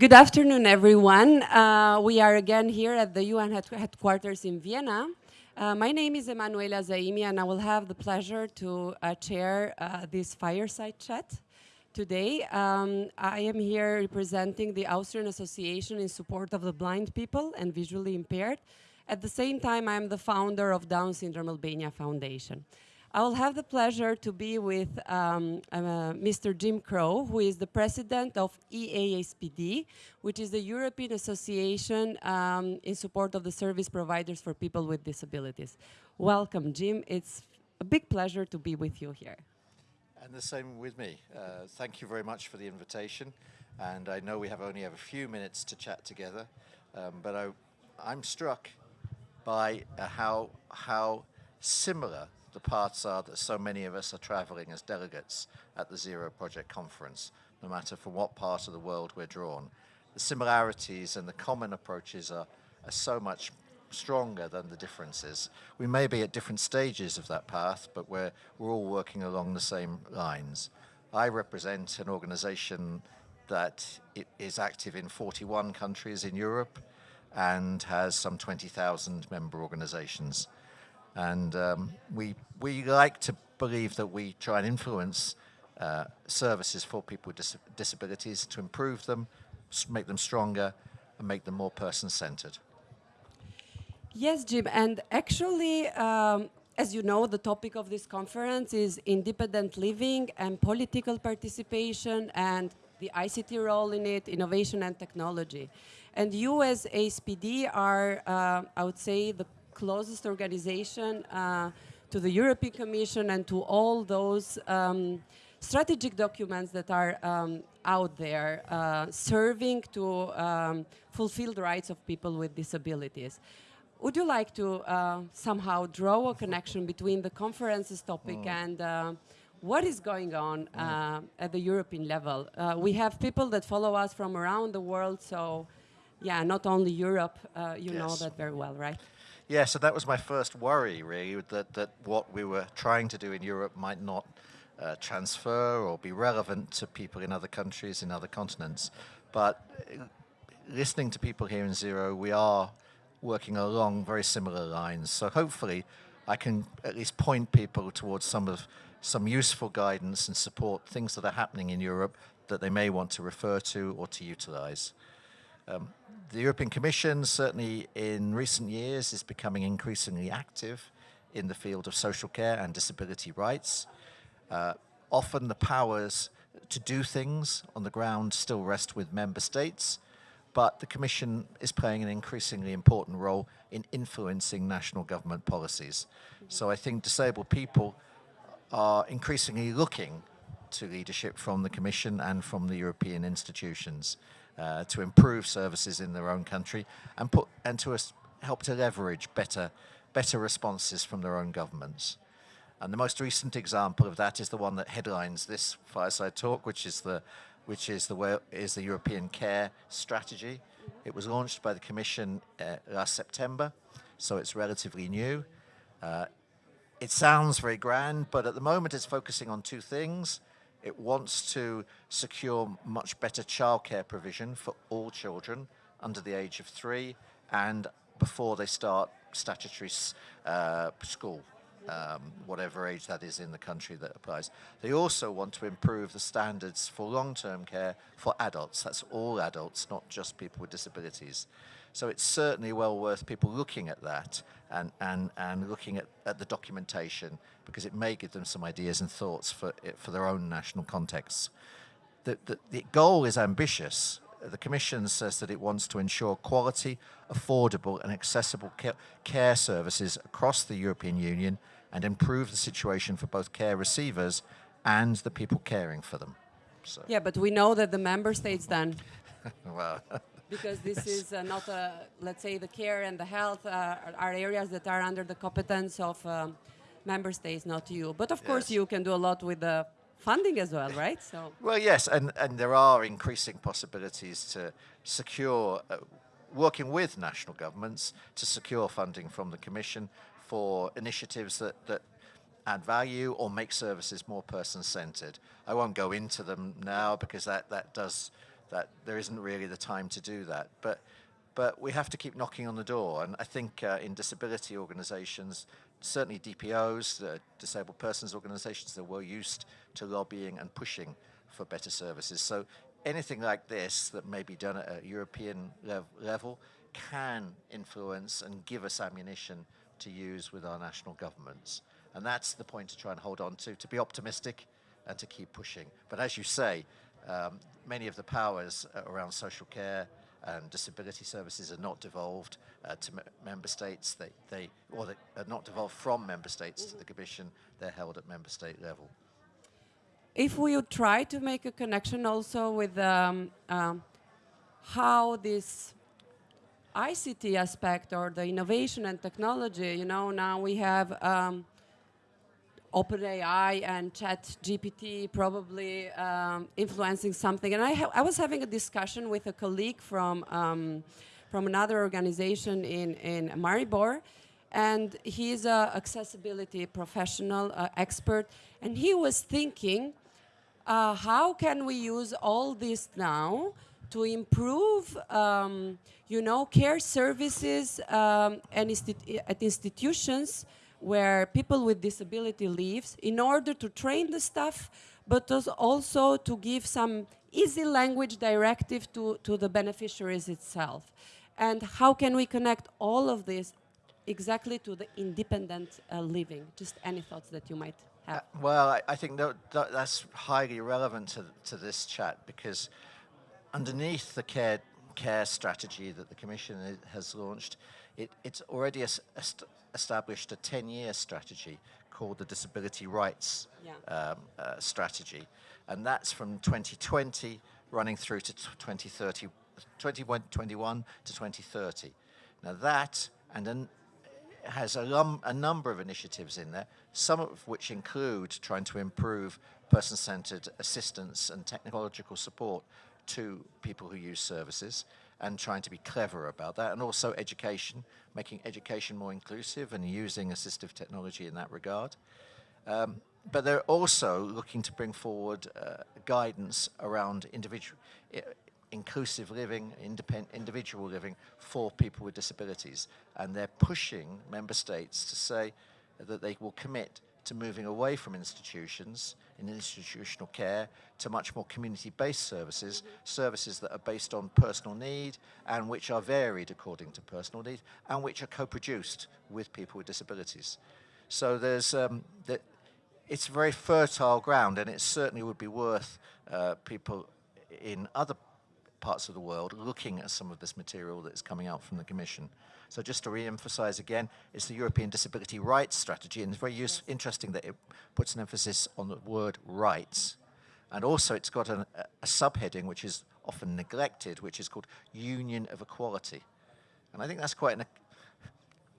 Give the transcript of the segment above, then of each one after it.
Good afternoon, everyone. Uh, we are again here at the UN headquarters in Vienna. Uh, my name is Emanuela Zaimi, and I will have the pleasure to uh, chair uh, this fireside chat today. Um, I am here representing the Austrian Association in support of the blind people and visually impaired. At the same time, I am the founder of Down Syndrome Albania Foundation. I will have the pleasure to be with um, uh, Mr. Jim Crowe, who is the president of EASPD, which is the European Association um, in support of the service providers for people with disabilities. Welcome, Jim. It's a big pleasure to be with you here. And the same with me. Uh, thank you very much for the invitation. And I know we have only have a few minutes to chat together, um, but I, I'm struck by uh, how, how similar the paths are that so many of us are traveling as delegates at the Zero Project Conference, no matter from what part of the world we're drawn. The similarities and the common approaches are, are so much stronger than the differences. We may be at different stages of that path, but we're, we're all working along the same lines. I represent an organization that is active in 41 countries in Europe and has some 20,000 member organizations. And um, we, we like to believe that we try and influence uh, services for people with dis disabilities to improve them, make them stronger, and make them more person-centered. Yes, Jim, and actually, um, as you know, the topic of this conference is independent living and political participation and the ICT role in it, innovation and technology. And you as ASPD are, uh, I would say, the closest organization uh, to the European Commission and to all those um, strategic documents that are um, out there uh, serving to um, fulfill the rights of people with disabilities. Would you like to uh, somehow draw a connection between the conference's topic mm. and uh, what is going on mm. Uh, at the European level? Uh, we have people that follow us from around the world, so yeah, not only Europe, uh, you yes. know that very well, right? Yeah, so that was my first worry, really, that, that what we were trying to do in Europe might not uh, transfer or be relevant to people in other countries, in other continents. But uh, listening to people here in Zero, we are working along very similar lines. So hopefully I can at least point people towards some of some useful guidance and support things that are happening in Europe that they may want to refer to or to utilize. Um, the European Commission, certainly in recent years, is becoming increasingly active in the field of social care and disability rights. Uh, often the powers to do things on the ground still rest with member states, but the Commission is playing an increasingly important role in influencing national government policies. So I think disabled people are increasingly looking to leadership from the Commission and from the European institutions uh, to improve services in their own country and put and to help to leverage better better responses from their own governments. And the most recent example of that is the one that headlines this fireside talk, which is the which is the is the European Care Strategy. It was launched by the Commission uh, last September, so it's relatively new. Uh, it sounds very grand, but at the moment it's focusing on two things. It wants to secure much better childcare provision for all children under the age of three and before they start statutory uh, school, um, whatever age that is in the country that applies. They also want to improve the standards for long-term care for adults. That's all adults, not just people with disabilities. So it's certainly well worth people looking at that and, and, and looking at, at the documentation because it may give them some ideas and thoughts for, eh, for their own national contexts. The, the, the goal is ambitious. The Commission says that it wants to ensure quality, affordable and accessible care services across the European Union and improve the situation for both care receivers and the people caring for them. So. Yeah, but we know that the member states then well, because this is uh, not, a, let's say, the care and the health uh, are areas that are under the competence of um, member states, not you. But of yes. course, you can do a lot with the funding as well, right? So. Well, yes, and, and there are increasing possibilities to secure, uh, working with national governments to secure funding from the Commission for initiatives that, that add value or make services more person-centered. I won't go into them now because that, that does that there isn't really the time to do that. But but we have to keep knocking on the door. And I think uh, in disability organizations, certainly DPOs, the disabled persons organizations, they're well used to lobbying and pushing for better services. So anything like this that may be done at a European lev level can influence and give us ammunition to use with our national governments. And that's the point to try and hold on to, to be optimistic and to keep pushing. But as you say, um, many of the powers around social care and disability services are not devolved uh, to member states. They, they, or they are not devolved from member states to the Commission. They're held at member state level. If we would try to make a connection also with um, um, how this ICT aspect or the innovation and technology, you know, now we have um, OpenAI and ChatGPT probably um, influencing something. And I, I, was having a discussion with a colleague from, um, from another organization in, in Maribor, and he's an accessibility professional, uh, expert, and he was thinking, uh, how can we use all this now to improve, um, you know, care services um, and at institutions where people with disability lives in order to train the staff, but also to give some easy language directive to, to the beneficiaries itself. And how can we connect all of this exactly to the independent uh, living? Just any thoughts that you might have? Uh, well, I, I think that, that, that's highly relevant to, to this chat because underneath the care, care strategy that the Commission has launched, it, it's already a established a 10-year strategy called the Disability Rights yeah. um, uh, Strategy. And that's from 2020 running through to 2030, 2021 to 2030. Now that and then has a, a, number of initiatives in there, some of which include trying to improve person-centered assistance and technological support to people who use services and trying to be clever about that, and also education, making education more inclusive and using assistive technology in that regard. Um, but they're also looking to bring forward uh, guidance around individual, inclusive living, independent, individual living for people with disabilities. And they're pushing member states to say that they will commit to moving away from institutions in institutional care to much more community-based services, services that are based on personal need and which are varied according to personal need and which are co-produced with people with disabilities. So there's, um, that it's very fertile ground and it certainly would be worth uh, people in other parts of the world looking at some of this material that's coming out from the Commission. So just to re-emphasize again, it's the European Disability Rights Strategy, and it's very yes. interesting that it puts an emphasis on the word rights. And also it's got an, a, a subheading which is often neglected, which is called Union of Equality. And I think that's quite an,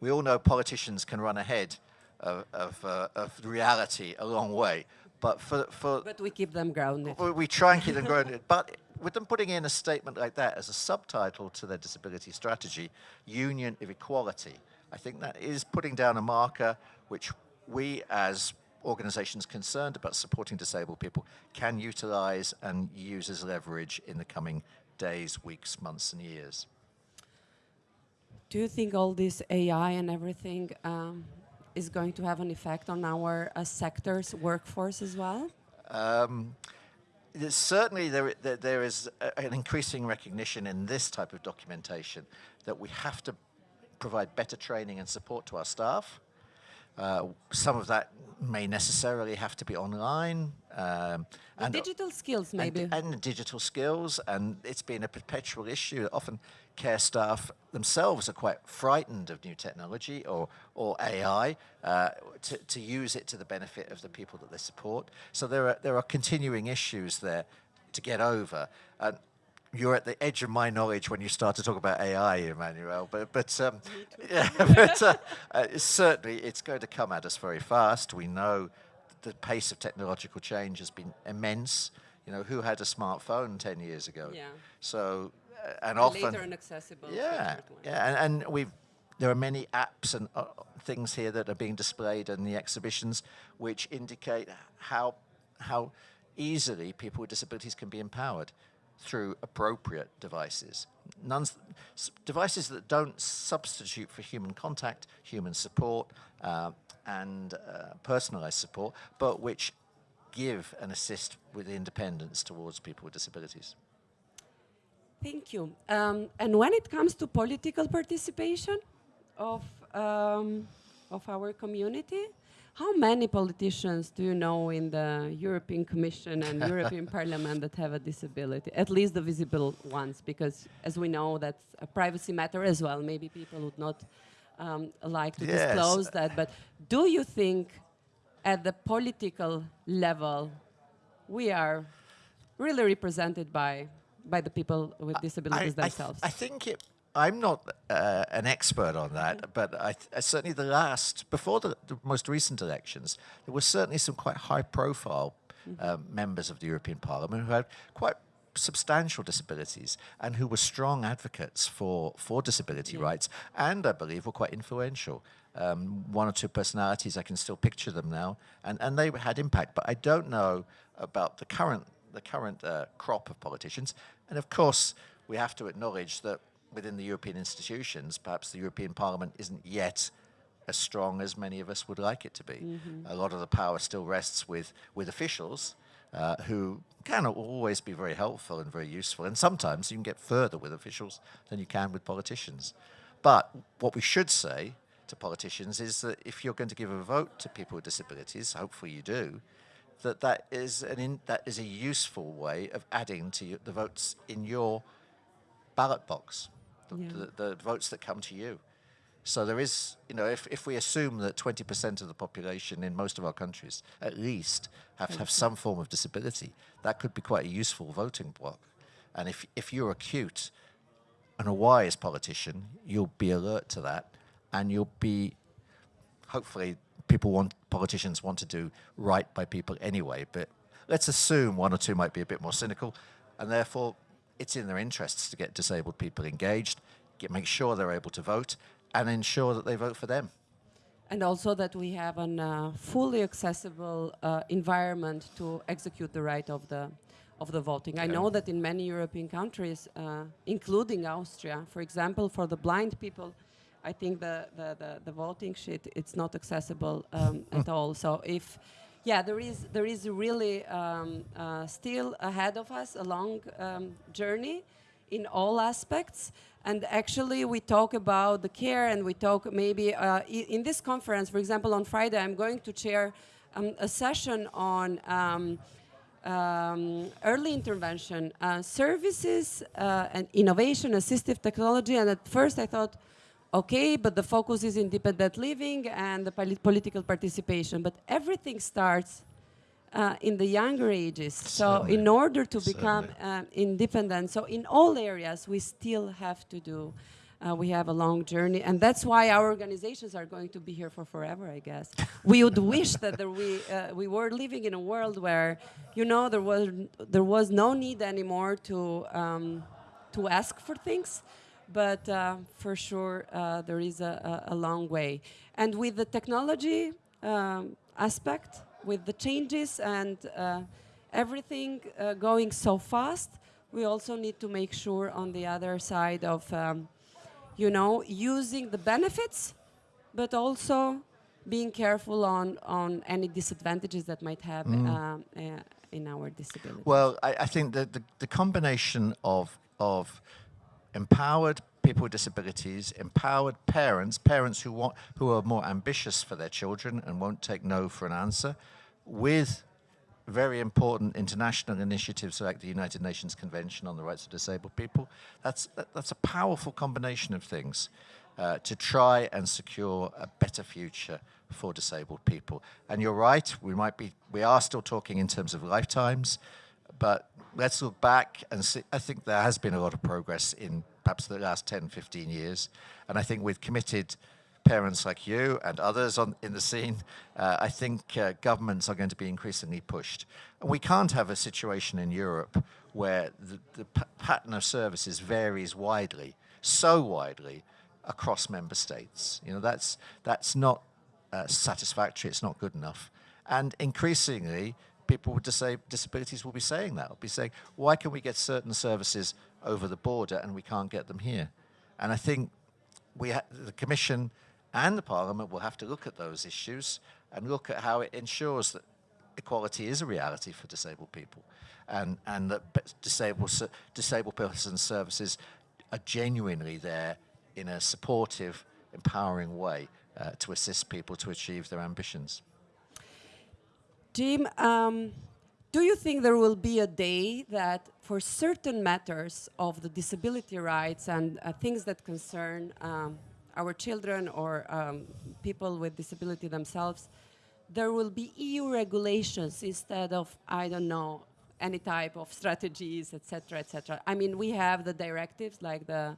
we all know politicians can run ahead of, of, uh, of reality a long way, but for, for... But we keep them grounded. We, we try and keep them grounded, but with them putting in a statement like that as a subtitle to their disability strategy, Union of Equality, I think that is putting down a marker which we as organizations concerned about supporting disabled people can utilize and use as leverage in the coming days, weeks, months and years. Do you think all this AI and everything um, is going to have an effect on our uh, sector's workforce as well? Um, certainly there, there, there is an increasing recognition in this type of documentation that we have to provide better training and support to our staff. Uh, some of that may necessarily have to be online. Um, and digital skills, maybe. And, and, digital skills, and it's been a perpetual issue. Often care staff themselves are quite frightened of new technology or, or AI uh, to, to use it to the benefit of the people that they support. So there are, there are continuing issues there to get over. And you're at the edge of my knowledge when you start to talk about AI, Emmanuel. But but um, yeah, but uh, uh, certainly it's going to come at us very fast. We know the pace of technological change has been immense. You know, who had a smartphone 10 years ago? Yeah. So, uh, and, and often... Later and accessible. Yeah, yeah, and, and we've, there are many apps and uh, things here that are being displayed in the exhibitions which indicate how, how easily people with disabilities can be empowered. Through appropriate devices. Devices that don't substitute for human contact, human support, uh, and uh, personalized support, but which give and assist with independence towards people with disabilities. Thank you. Um, and when it comes to political participation of, um, of our community, how many politicians do you know in the European Commission and European Parliament that have a disability? At least the visible ones, because as we know, that's a privacy matter as well. Maybe people would not um, like to yes. disclose that. But do you think at the political level, we are really represented by by the people with disabilities I, themselves? I, I think it, I'm not uh, an expert on that, mm -hmm. but I uh, certainly the last, before the, the, most recent elections, there were certainly some quite high-profile mm -hmm. members of the European Parliament who had quite substantial disabilities and who were strong advocates for, for disability yeah. rights and I believe were quite influential. Um, one or two personalities, I can still picture them now, and, and they had impact, but I don't know about the current, the current uh, crop of politicians. And of course, we have to acknowledge that within the European institutions, perhaps the European Parliament isn't yet as strong as many of us would like it to be. Mm -hmm. A lot of the power still rests with, with officials uh, who can always be very helpful and very useful. And sometimes you can get further with officials than you can with politicians. But what we should say to politicians is that if you're going to give a vote to people with disabilities, hopefully you do, that that is, an in, that is a useful way of adding to the votes in your ballot box yeah. the, the, votes that come to you. So there is, you know, if, if we assume that 20% of the population in most of our countries, at least, have have some form of disability, that could be quite a useful voting block. And if, if you're acute and a wise politician, you'll be alert to that and you'll be, hopefully, people want, politicians want to do right by people anyway, but let's assume one or two might be a bit more cynical and therefore it's in their interests to get disabled people engaged, get, make sure they're able to vote, and ensure that they vote for them. And also that we have a uh, fully accessible uh, environment to execute the right of the of the voting. Yeah. I know that in many European countries, uh, including Austria, for example, for the blind people, I think the, the, the, the voting sheet, it's not accessible um, at all. So if yeah, there is there is really um, uh, still ahead of us a long um, journey in all aspects. And actually, we talk about the care, and we talk maybe uh, in this conference, for example, on Friday, I'm going to chair um, a session on um, um, early intervention uh, services uh, and innovation, assistive technology. And at first, I thought okay, but the focus is independent living and the political participation. But everything starts uh, in the younger ages. So in order to become uh, independent, so in all areas, we still have to do, uh, we have a long journey. And that's why our organizations are going to be here for forever, I guess. we would wish that there we, uh, we were living in a world where, you know, there was, there was no need anymore to, um, to ask for things but uh, for sure uh, there is a, a, long way. And with the technology um, aspect, with the changes and uh, everything uh, going so fast, we also need to make sure on the other side of, um, you know, using the benefits, but also being careful on, on any disadvantages that might have mm. Um, uh, in our disability. Well, I, I think that the, the combination of, of empowered people with disabilities, empowered parents, parents who want who are more ambitious for their children and won't take no for an answer, with very important international initiatives like the United Nations Convention on the Rights of Disabled People. That's that, that's a powerful combination of things uh, to try and secure a better future for disabled people. And you're right, we might be we are still talking in terms of lifetimes, but let's look back and see, I think there has been a lot of progress in perhaps the last 10, 15 years. And I think with committed parents like you and others on, in the scene, uh, I think uh, governments are going to be increasingly pushed. And we can't have a situation in Europe where the, the pattern of services varies widely, so widely, across member states. You know, that's, that's not uh, satisfactory, it's not good enough. And increasingly, people with disabilities will be saying that. Will be saying, why can we get certain services over the border and we can't get them here? And I think we the Commission and the Parliament will have to look at those issues and look at how it ensures that equality is a reality for disabled people, and and that disabled disabled persons services are genuinely there in a supportive, empowering way uh, to assist people to achieve their ambitions. Jim, um, do you think there will be a day that for certain matters of the disability rights and uh, things that concern um, our children or um, people with disability themselves, there will be EU regulations instead of, I don't know, any type of strategies, etc., etc. I mean, we have the directives, like the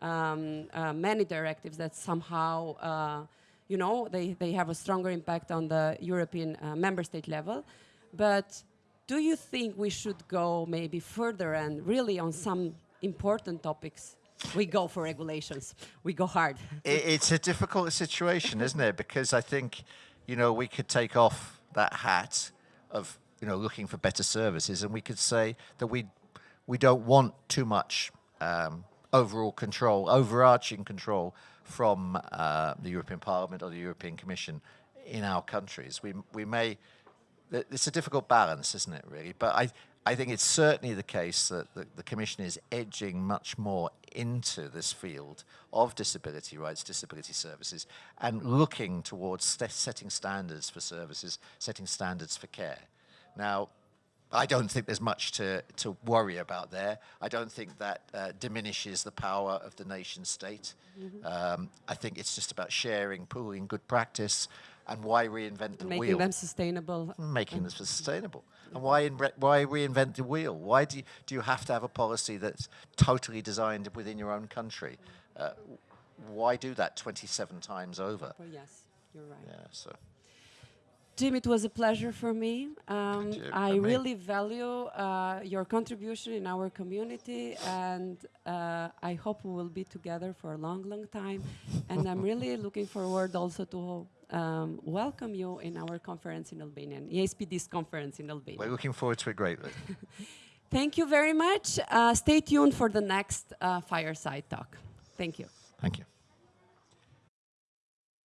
um, uh, many directives that somehow, uh, you know, they, they have a stronger impact on the European uh, member state level. But do you think we should go maybe further and really on some important topics? We go for regulations. We go hard. It's a difficult situation, isn't it? Because I think, you know, we could take off that hat of, you know, looking for better services, and we could say that we we don't want too much um, overall control, overarching control from uh, the European Parliament or the European Commission in our countries. We we may. It's a difficult balance, isn't it? Really, but I. I think it's certainly the case that the, the Commission is edging much more into this field of disability rights, disability services, and looking towards st- setting standards for services, setting standards for care. Now, I don't think there's much to, to worry about there. I don't think that uh, diminishes the power of the nation state. Um, I think it's just about sharing, pooling good practice, and why reinvent the Making wheel? Making them sustainable. making this sustainable. And why why reinvent the wheel? Why do you, do you have to have a policy that's totally designed within your own country? Uh, why do that 27 times over? Well, yes, you're right. Yeah, so Jim, it was a pleasure for me. Um. I really value uh, your contribution in our community, and uh, I hope we will be together for a long, long time. and I'm really looking forward also to um, welcome you in our conference in Albania, ESPD's conference in Albania. we're looking forward to it greatly. Thank you very much. Uh, stay tuned for the next uh, fireside talk. Thank you. Thank you.